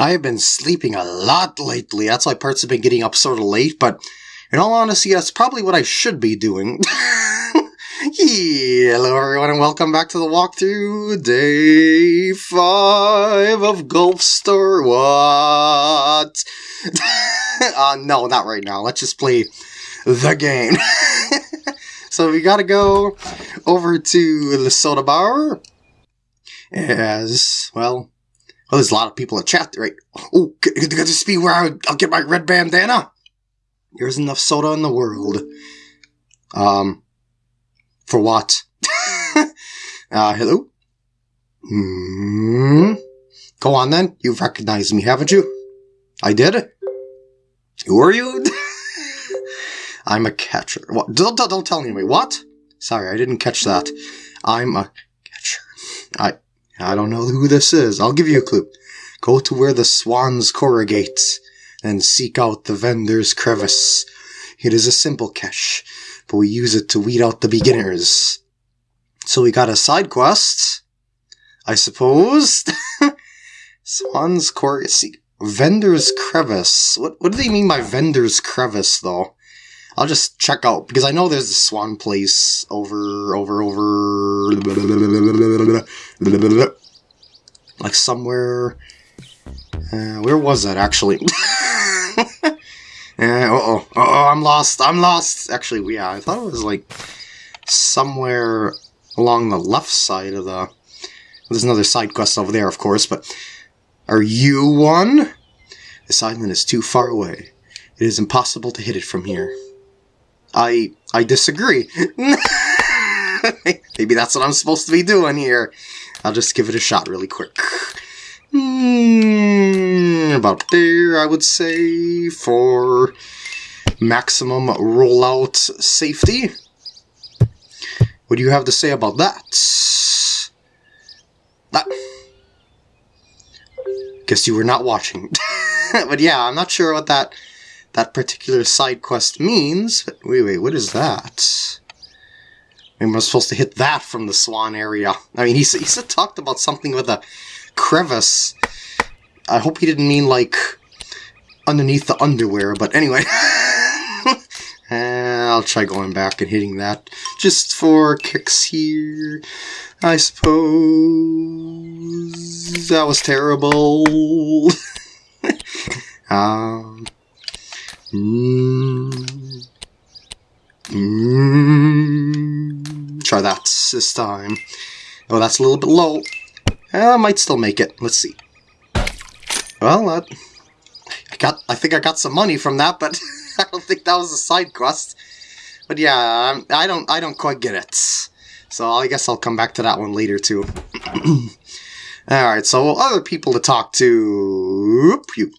I have been sleeping a lot lately. That's why parts have been getting up sort of late, but in all honesty, that's probably what I should be doing. Hello everyone and welcome back to the walkthrough. Day 5 of Golf Story. What? uh, no, not right now. Let's just play the game. so we gotta go over to the soda bar. As, well, well, there's a lot of people in chat, right? Oh, could, could this be where I, I'll get my red bandana? There's enough soda in the world. Um, for what? uh, hello? Hmm. Go on then. You've recognized me, haven't you? I did? Who are you? I'm a catcher. What? Don't, don't, don't tell me. What? Sorry, I didn't catch that. I'm a catcher. I I don't know who this is. I'll give you a clue. Go to where the swans corrugate and seek out the vendor's crevice. It is a simple cache, but we use it to weed out the beginners. So we got a side quest, I suppose. swans corrugate. Vendor's crevice. What what do they mean by vendor's crevice, though? I'll just check out because I know there's a swan place over, over, over, like somewhere. Uh, where was that actually? uh oh, uh oh, I'm lost. I'm lost. Actually, yeah, I thought it was like somewhere along the left side of the. There's another side quest over there, of course, but are you one? This island is too far away. It is impossible to hit it from here. I I disagree. Maybe that's what I'm supposed to be doing here. I'll just give it a shot really quick. Mm, about there, I would say, for maximum rollout safety. What do you have to say about that? That. Guess you were not watching. but yeah, I'm not sure what that that particular side quest means. But wait, wait, what is that? Maybe I'm supposed to hit that from the swan area. I mean, he, he said talked about something with a crevice. I hope he didn't mean, like, underneath the underwear, but anyway. I'll try going back and hitting that just for kicks here. I suppose that was terrible. um, Mm. Mm. Try that this time. Oh, that's a little bit low. I might still make it. Let's see. Well, I got. I think I got some money from that, but I don't think that was a side quest. But yeah, I don't. I don't quite get it. So I guess I'll come back to that one later too. Alright, so other people to talk to. You.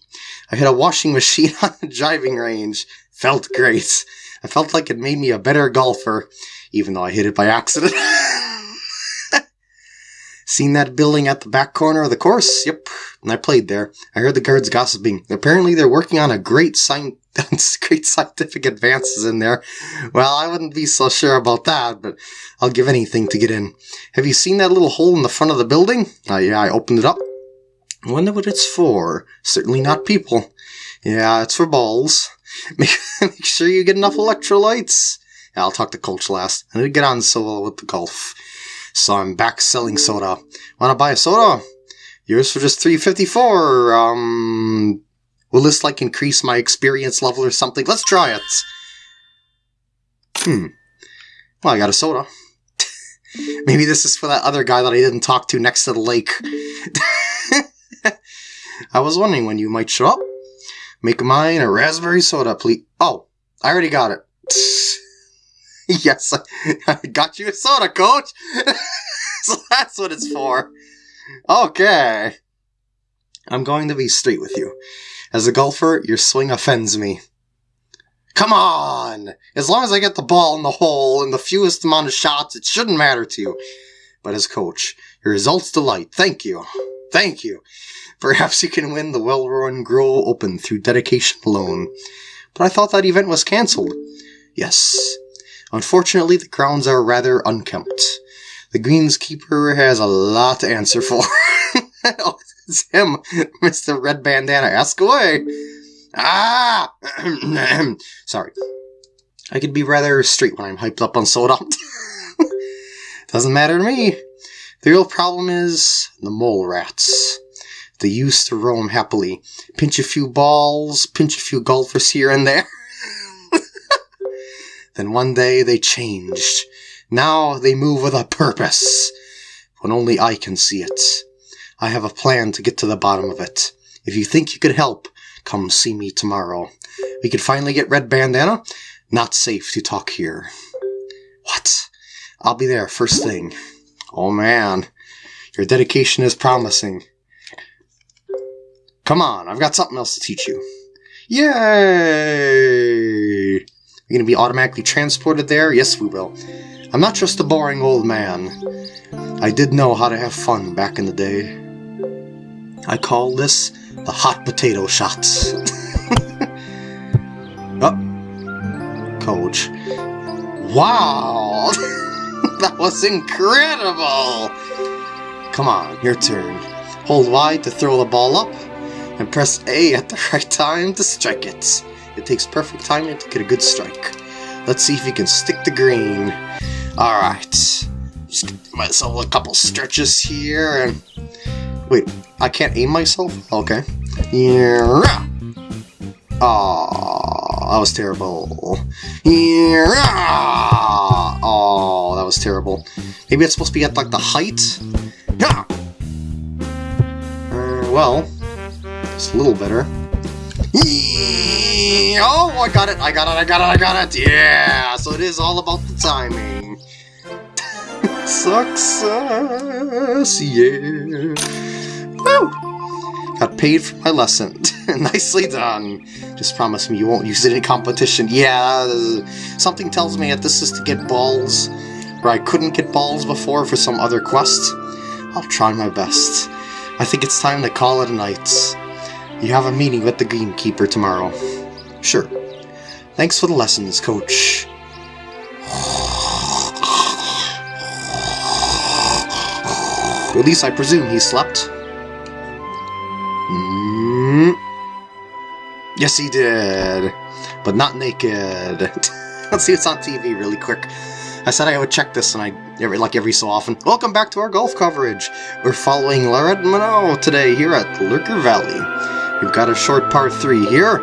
I hit a washing machine on the driving range. Felt great. I felt like it made me a better golfer, even though I hit it by accident. Seen that building at the back corner of the course? Yep. And I played there. I heard the guards gossiping. Apparently they're working on a great sign great scientific advances in there. Well, I wouldn't be so sure about that, but I'll give anything to get in. Have you seen that little hole in the front of the building? Uh, yeah, I opened it up. Wonder what it's for. Certainly not people. Yeah, it's for balls. Make, sure you get enough electrolytes. Yeah, I'll talk to Coach last. I need to get on solo with the golf. So I'm back selling soda. Wanna buy a soda? Yours for just 354. Um, will this like increase my experience level or something? Let's try it. Hmm. Well, I got a soda. Maybe this is for that other guy that I didn't talk to next to the lake. I was wondering when you might show up. Make mine a raspberry soda, please. Oh, I already got it. yes, I, got you a soda, coach. so that's what it's for. Okay. I'm going to be straight with you. As a golfer, your swing offends me. Come on! As long as I get the ball in the hole and the fewest amount of shots, it shouldn't matter to you. But as coach, your results delight. Thank you. Thank you. Perhaps you can win the Wellworn Grove Open through dedication alone. But I thought that event was cancelled. Yes. Unfortunately, the grounds are rather unkempt. The greenskeeper has a lot to answer for. it's him, Mr. Red Bandana. Ask away. Ah! Sorry. I could be rather straight when I'm hyped up on soda. Doesn't matter to me. The real problem is the mole rats. They used to roam happily, pinch a few balls, pinch a few golfers here and there. then one day they changed. Now they move with a purpose. When only I can see it. I have a plan to get to the bottom of it. If you think you could help, come see me tomorrow. We could finally get Red Bandana. Not safe to talk here. What? I'll be there first thing. Oh man, your dedication is promising. Come on, I've got something else to teach you. Yay! You're gonna be automatically transported there? Yes, we will. I'm not just a boring old man. I did know how to have fun back in the day. I call this the hot potato shots. oh, coach. Wow! that was incredible! Come on, your turn. Hold Y to throw the ball up, and press A at the right time to strike it. It takes perfect timing to get a good strike. Let's see if you can stick the green. Alright. Just give myself a couple stretches here and... Wait, I can't aim myself? Okay. Yeah. Oh, that was terrible. Oh, that was terrible. Maybe it's supposed to be at like the height? Yeah. Uh, well, it's a little better. Oh, I got it, I got it, I got it, I got it! Yeah! So it is all about the timing. Success, yeah! Woo! Got paid for my lesson. Nicely done. Just promise me you won't use it in competition. Yeah, something tells me that this is to get balls where I couldn't get balls before for some other quest. I'll try my best. I think it's time to call it a night. You have a meeting with the Greenkeeper tomorrow. Sure. Thanks for the lessons, Coach. At least I presume he slept. Yes, he did. But not naked. Let's see what's on TV really quick. I said I would check this, and I every like every so often. Welcome back to our golf coverage. We're following Laurent Minot today here at Lurker Valley. We've got a short par three here.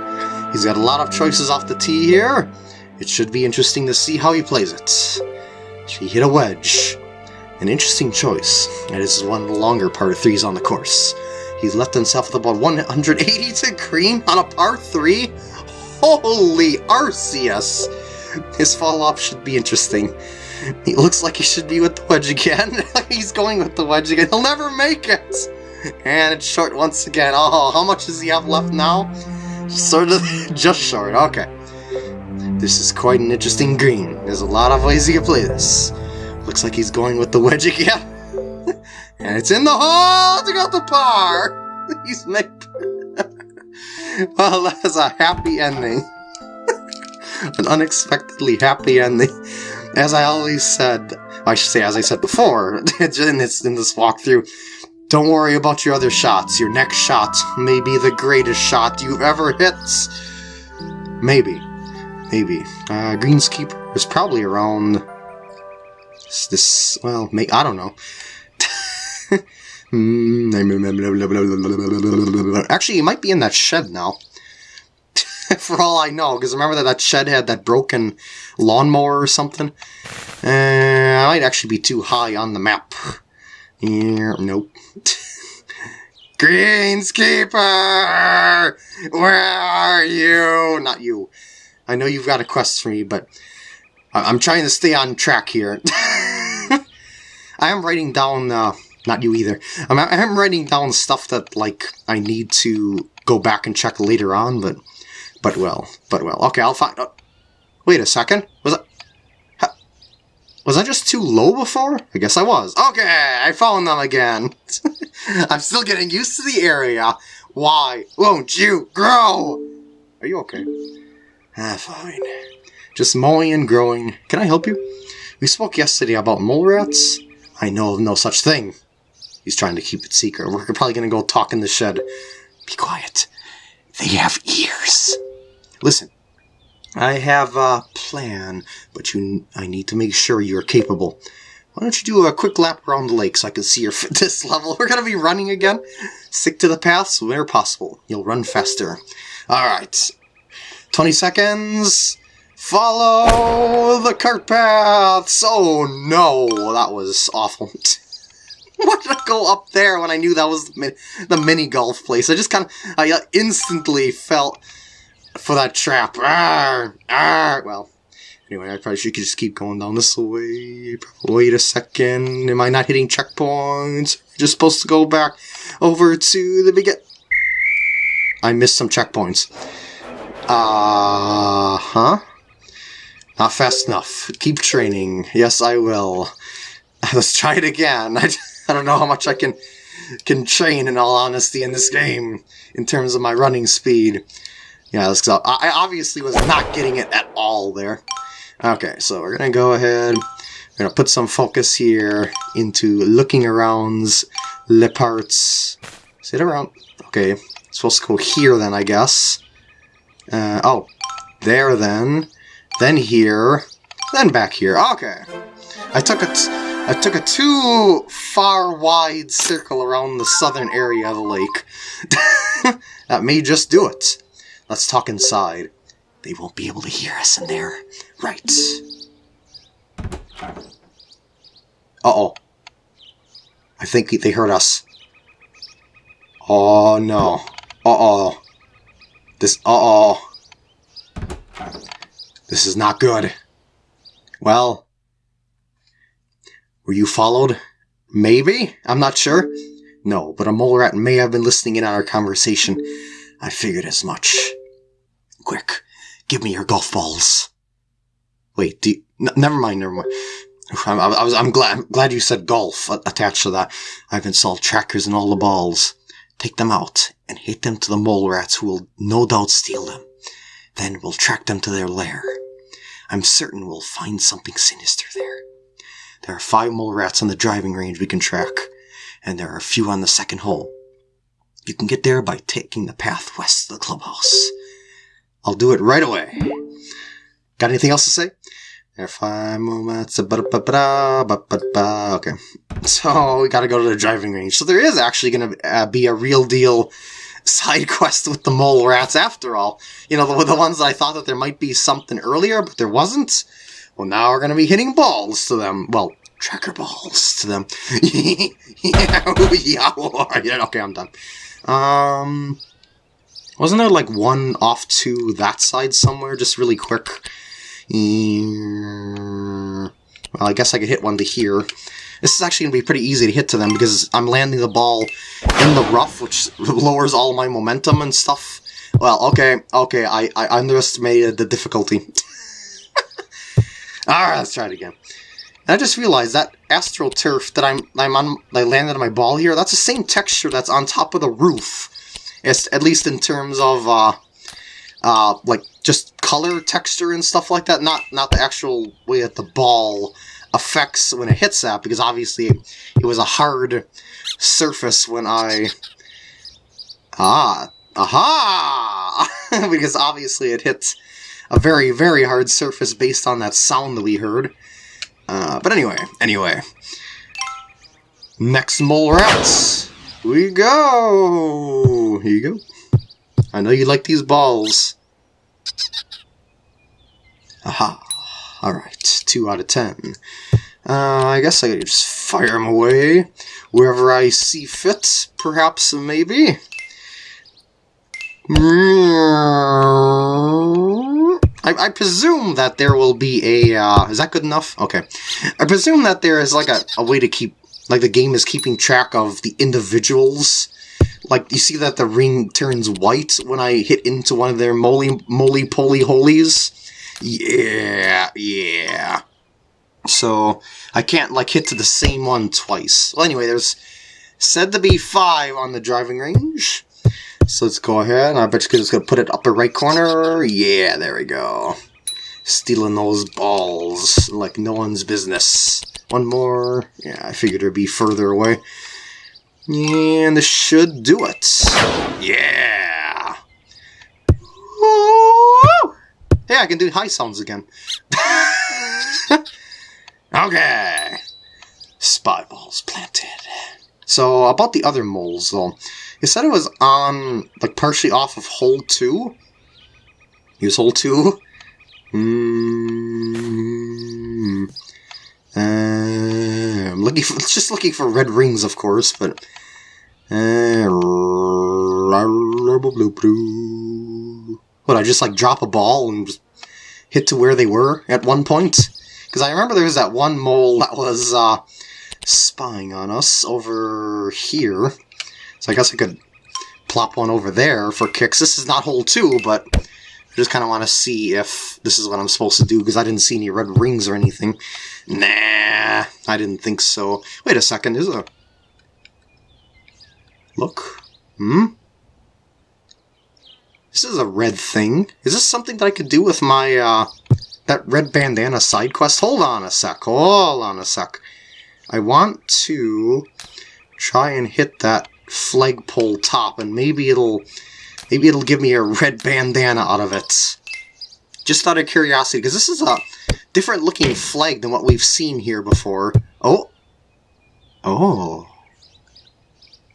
He's got a lot of choices off the tee here. It should be interesting to see how he plays it. He hit a wedge. An interesting choice. And this one of the longer par threes on the course. He's left himself with about 180 to green on a par three. Holy Arceus! His fall-off should be interesting. He looks like he should be with the wedge again. He's going with the wedge again. He'll never make it! And it's short once again. Oh, how much does he have left now? Sort of, just short. Okay. This is quite an interesting green. There's a lot of ways you can play this. Looks like he's going with the wedge again. And it's in the hole to get the par! He's made... well, that's a happy ending. an unexpectedly happy ending. As I always said, I should say, as I said before, in this, in this walkthrough, don't worry about your other shots. Your next shot may be the greatest shot you've ever hit. Maybe. Maybe. Uh, Greenskeeper is probably around... This, well, may, I don't know. Actually, he might be in that shed now. for all I know, because remember that that shed had that broken lawnmower or something? Uh, I might actually be too high on the map. Yeah, nope. Greenskeeper! Where are you? Not you. I know you've got a quest for me, but I am trying to stay on track here. I am writing down, uh, not you either. I'm, I am writing down stuff that, like, I need to go back and check later on, but but well, but well. Okay, I'll find... Oh, wait a second. Was I... Was I just too low before? I guess I was. Okay, I found them again. I'm still getting used to the area. Why won't you grow? Are you okay? Ah, fine. Just mowing and growing. Can I help you? We spoke yesterday about mole rats. I know of no such thing. He's trying to keep it secret. We're probably gonna go talk in the shed. Be quiet. They have ears. Listen, I have a plan, but you, I need to make sure you're capable. Why don't you do a quick lap around the lake so I can see your fitness level? We're gonna be running again. Stick to the paths where possible. You'll run faster. Alright. 20 seconds. Follow the cart paths! Oh no, that was awful. Why did I go up there when I knew that was the, the mini golf place? I just kind of, I uh, instantly felt for that trap. Arr, arr. Well, anyway, I probably should just keep going down this way. Wait a second. Am I not hitting checkpoints? Just supposed to go back over to the begin. I missed some checkpoints. Uh huh. Not fast enough. Keep training. Yes, I will. Let's try it again. I. Don't know how much I can can train in all honesty in this game in terms of my running speed. Yeah, let's. I obviously was not getting it at all there. Okay, so we're gonna go ahead. We're gonna put some focus here into looking arounds, le parts. Sit around. Okay, supposed to go here then, I guess. Uh, oh, there then. Then here. Then back here. Okay. I took it. I took a too far wide circle around the southern area of the lake. that may just do it. Let's talk inside. They won't be able to hear us in there. Right. Uh-oh. I think they heard us. Oh, no. Uh-oh. This, uh-oh. This is not good. Well, were you followed? Maybe? I'm not sure. No, but a mole rat may have been listening in on our conversation. I figured as much. Quick, give me your golf balls. Wait, do you, never mind, never mind. I'm, I was, I'm glad, I'm glad you said golf attached to that. I've installed trackers in all the balls. Take them out and hit them to the mole rats who will no doubt steal them. Then we'll track them to their lair. I'm certain we'll find something sinister there. There are five mole rats on the driving range we can track, and there are a few on the second hole. You can get there by taking the path west of the clubhouse. I'll do it right away. Got anything else to say? There are five moments. Okay. So we gotta go to the driving range. So there is actually gonna uh, be a real deal side quest with the mole rats after all. You know, the, the ones I thought that there might be something earlier, but there wasn't. Well, now we're going to be hitting balls to them. Well, tracker balls to them. yeah, okay, I'm done. Um, wasn't there like one off to that side somewhere, just really quick? well, I guess I could hit one to here. This is actually going to be pretty easy to hit to them because I'm landing the ball in the rough, which lowers all my momentum and stuff. Well, okay, okay, I, I underestimated the difficulty. Alright, let's try it again. And I just realized that AstroTurf that I'm I'm on I landed on my ball here, that's the same texture that's on top of the roof. It's at least in terms of uh uh like just color texture and stuff like that, not not the actual way that the ball affects when it hits that, because obviously it was a hard surface when I Ah aha because obviously it hits a very, very hard surface based on that sound that we heard. Uh, but anyway, anyway. Next mole rats. We go. Here you go. I know you like these balls. Aha. Alright, 2 out of 10. Uh, I guess I could just fire them away wherever I see fit, perhaps, maybe. I, I, presume that there will be a, uh, is that good enough? Okay. I presume that there is like a, a way to keep, like the game is keeping track of the individuals. Like, you see that the ring turns white when I hit into one of their moly, moly poly holies? Yeah, yeah. So, I can't, like, hit to the same one twice. Well, anyway, there's said to be five on the driving range. So let's go ahead. I bet you're just to put it upper right corner. Yeah, there we go. Stealing those balls like no one's business. One more. Yeah, I figured it'd be further away. And this should do it. Yeah! Woo! Hey, I can do high sounds again. okay. Spy balls planted. So, about the other moles, though. You said it was on, like, partially off of hole 2? Use hole 2? Hmm. Uh, I'm looking for, just looking for red rings, of course, but... Uh, what, I just, like, drop a ball and just hit to where they were at one point? Because I remember there was that one mole that was, uh, spying on us over here. So I guess I could plop one over there for kicks. This is not hole two, but I just kind of want to see if this is what I'm supposed to do, because I didn't see any red rings or anything. Nah, I didn't think so. Wait a second, is a... Look. Hmm? This is a red thing. Is this something that I could do with my, uh, that red bandana side quest? Hold on a sec, hold on a sec. I want to try and hit that flagpole top, and maybe it'll maybe it'll give me a red bandana out of it. Just out of curiosity, because this is a different looking flag than what we've seen here before. Oh. Oh.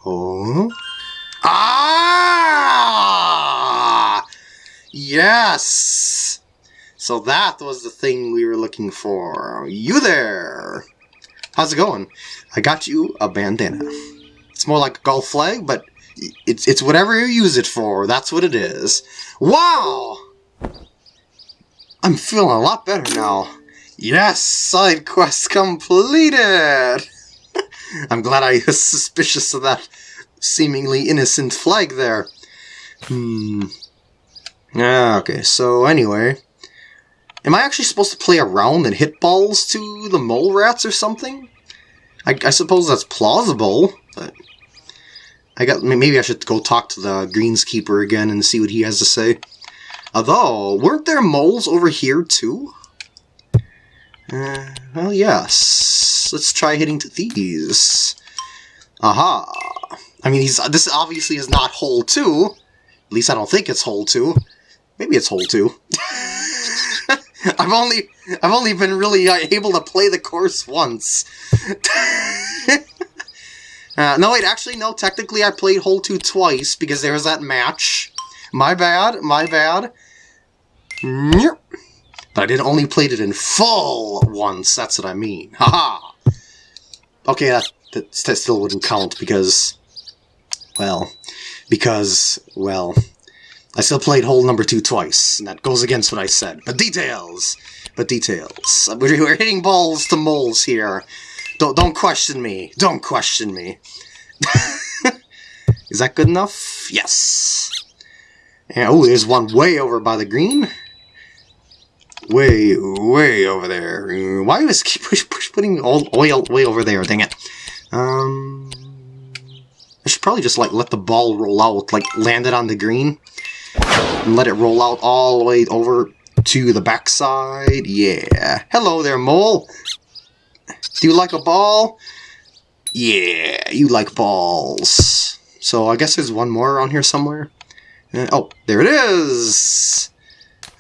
Oh. Ah! Yes! So that was the thing we were looking for. You there! How's it going? I got you a bandana. It's more like a golf flag, but it's it's whatever you use it for. That's what it is. Wow! I'm feeling a lot better now. Yes, side quest completed! I'm glad I was suspicious of that seemingly innocent flag there. Hmm. Yeah, okay, so anyway. Am I actually supposed to play around and hit balls to the mole rats or something? I, I suppose that's plausible, but I got maybe I should go talk to the greenskeeper again and see what he has to say. Although, weren't there moles over here too? Uh, well, yes. Let's try hitting to these. Aha. I mean, he's this obviously is not hole 2. At least I don't think it's hole 2. Maybe it's hole 2. I've only I've only been really uh, able to play the course once. uh, no, wait, actually, no. Technically, I played hole two twice because there was that match. My bad, my bad. But I did only played it in full once. That's what I mean. Haha. Okay, that, that that still wouldn't count because, well, because well. I still played hole number two twice, and that goes against what I said. But details! But details. We're hitting balls to moles here. Don't, don't question me. Don't question me. Is that good enough? Yes. Yeah, oh, there's one way over by the green. Way, way over there. Why was keep push, push putting all oil way over there? Dang it. Um, I should probably just like let the ball roll out, like land it on the green and let it roll out all the way over to the backside. Yeah. Hello there, mole. Do you like a ball? Yeah, you like balls. So I guess there's one more around here somewhere. Uh, oh, there it is!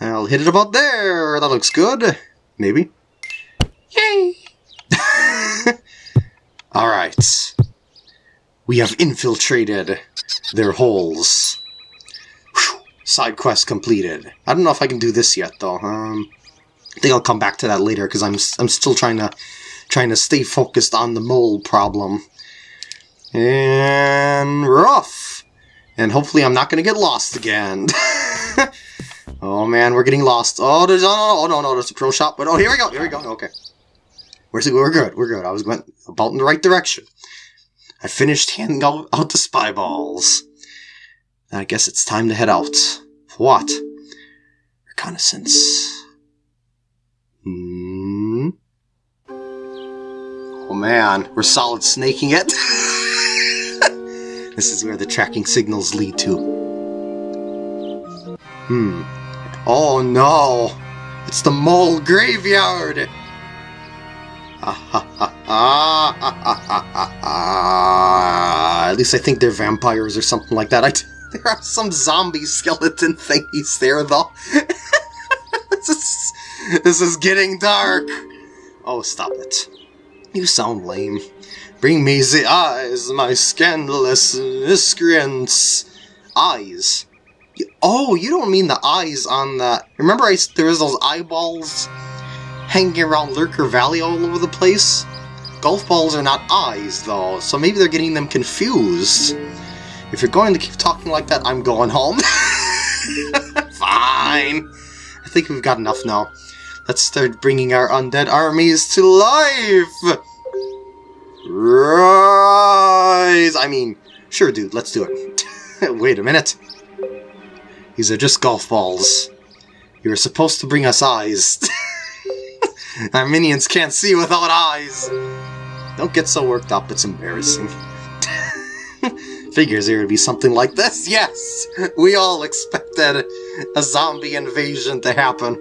I'll hit it about there. That looks good. Maybe. Yay! Alright. We have infiltrated their holes. Side quest completed. I don't know if I can do this yet, though. Um, I think I'll come back to that later because I'm I'm still trying to trying to stay focused on the mole problem. And off. And hopefully I'm not going to get lost again. oh man, we're getting lost. Oh, there's oh, oh no no there's a pro shop. But oh here we go here we go. Okay, we're we're good we're good. I was going about in the right direction. I finished handing out, out the spy balls. I guess it's time to head out. For what? Reconnaissance. Man, we're solid snaking it. this is where the tracking signals lead to. Hmm. Oh no! It's the mole graveyard! At least I think they're vampires or something like that. I t- there are some zombie skeleton thingies there, though. this, is, this is getting dark. Oh, stop it. You sound lame. Bring me the eyes, my scandalous miscreants. Eyes. Oh, you don't mean the eyes on the... Remember I, there was those eyeballs hanging around Lurker Valley all over the place? Golf balls are not eyes, though, so maybe they're getting them confused. If you're going to keep talking like that, I'm going home. Fine. I think we've got enough now. Let's start bringing our undead armies to life! Rise! I mean, sure, dude, let's do it. Wait a minute. These are just golf balls. You were supposed to bring us eyes. Our minions can't see without eyes. Don't get so worked up, it's embarrassing. Figures there would be something like this. Yes! We all expected a zombie invasion to happen.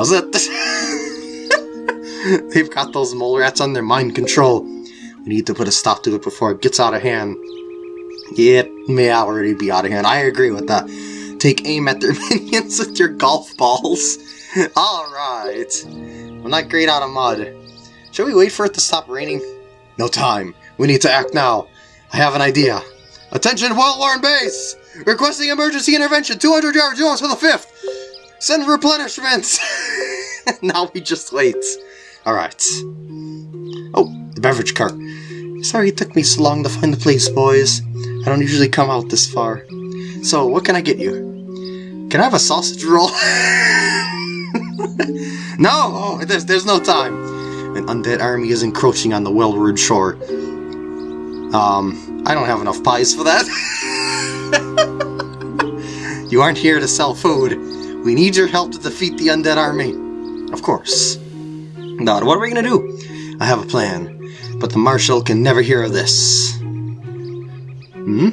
Does it? They've got those mole rats under mind control. We need to put a stop to it before it gets out of hand. It may already be out of hand. I agree with that. Take aim at their minions with your golf balls. Alright. I'm not great out of mud. Shall we wait for it to stop raining? No time. We need to act now. I have an idea. Attention, well-worn base! Requesting emergency intervention, 200 yards north for the 5th! Send replenishments! now we just wait. Alright. Oh, the beverage cart. Sorry it took me so long to find the place, boys. I don't usually come out this far. So, what can I get you? Can I have a sausage roll? no! Oh, there's, there's no time. An undead army is encroaching on the Wellward shore. Um, I don't have enough pies for that. you aren't here to sell food. We need your help to defeat the undead army. Of course. Now, what are we gonna do? I have a plan, but the Marshal can never hear of this. Hmm?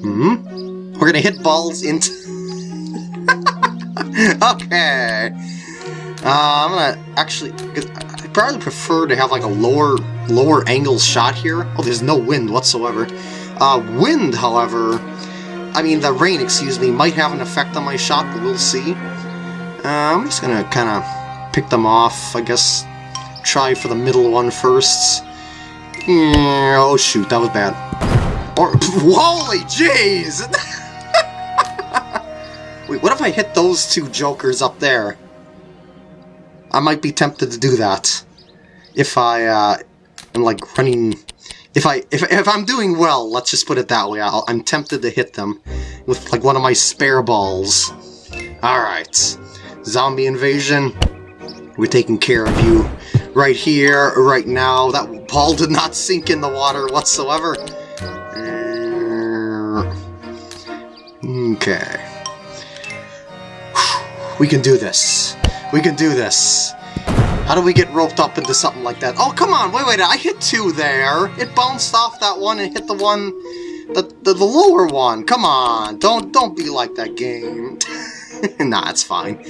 Hmm? We're gonna hit balls into... okay. Uh, I'm gonna actually... I probably prefer to have like a lower lower angle shot here. Oh, there's no wind whatsoever. Uh, wind, however... I mean, the rain, excuse me, might have an effect on my shot, but we'll see. Uh, I'm just gonna kind of pick them off, I guess. Try for the middle one first. Mm, oh shoot, that was bad. Or, holy jeez! Wait, what if I hit those two jokers up there? I might be tempted to do that. If I, uh, am like running... If I, if, if I'm doing well, let's just put it that way, i am tempted to hit them with like one of my spare balls. Alright. Zombie invasion. We're taking care of you right here, right now. That ball did not sink in the water whatsoever. Okay. We can do this. We can do this. How do we get roped up into something like that? Oh, come on, wait, wait, I hit two there. It bounced off that one and hit the one, the, the, the lower one. Come on, don't, don't be like that game. nah, it's fine.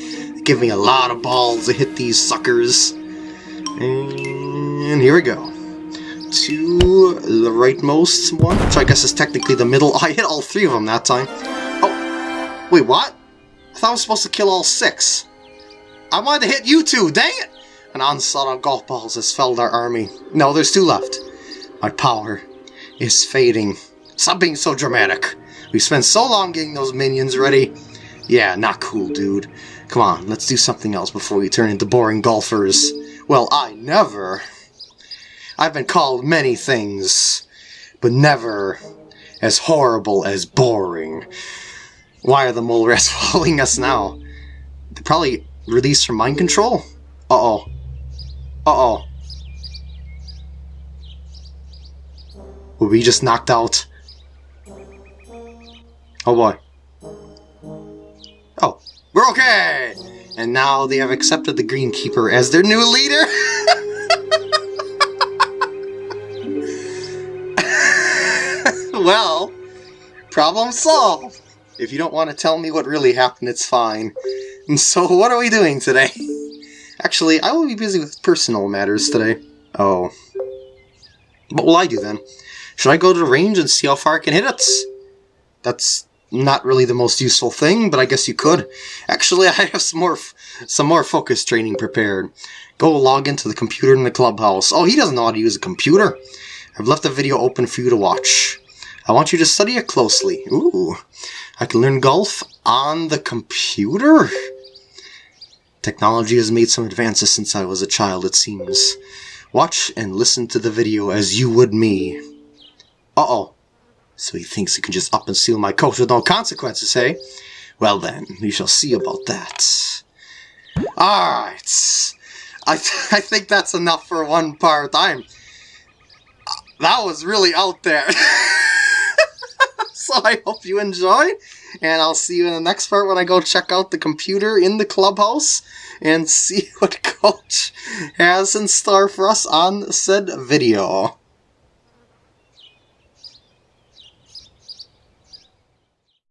Give me a lot of balls to hit these suckers. And here we go. To the rightmost one, which I guess is technically the middle. I hit all three of them that time. Oh, wait, what? I thought I was supposed to kill all six. I wanted to hit you two, dang it! An onslaught of golf balls has felled our army. No, there's two left. My power is fading. Stop being so dramatic. We spent so long getting those minions ready. Yeah, not cool, dude. Come on, let's do something else before we turn into boring golfers. Well, I never. I've been called many things, but never as horrible as boring. Why are the mole rats following us now? They're probably released from mind control? Uh-oh. Uh-oh. Were we just knocked out? Oh boy. Oh, we're okay! And now they have accepted the Greenkeeper as their new leader! well, problem solved. If you don't want to tell me what really happened, it's fine. And so, what are we doing today? Actually, I will be busy with personal matters today. Oh. What will I do then? Should I go to the range and see how far I can hit it? That's not really the most useful thing, but I guess you could. Actually, I have some more, some more focus training prepared. Go log into the computer in the clubhouse. Oh, he doesn't know how to use a computer. I've left the video open for you to watch. I want you to study it closely. Ooh, I can learn golf on the computer? Technology has made some advances since I was a child, it seems. Watch and listen to the video as you would me. Uh-oh. So he thinks he can just up and steal my coat with no consequences, eh? Well then, we shall see about that. Alright. I, th I think that's enough for one part. I'm... That was really out there. so I hope you enjoyed. And I'll see you in the next part when I go check out the computer in the clubhouse and see what Coach has in store for us on said video.